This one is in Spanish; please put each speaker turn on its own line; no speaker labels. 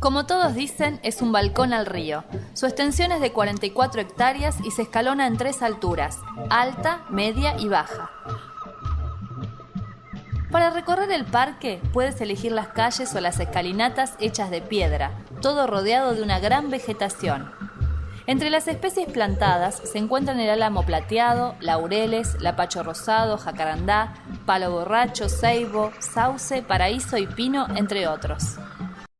Como todos dicen, es un balcón al río. Su extensión es de 44 hectáreas y se escalona en tres alturas, alta, media y baja. Para recorrer el parque puedes elegir las calles o las escalinatas hechas de piedra, todo rodeado de una gran vegetación. Entre las especies plantadas se encuentran el álamo plateado, laureles, lapacho rosado, jacarandá, palo borracho, ceibo, sauce, paraíso y pino, entre otros.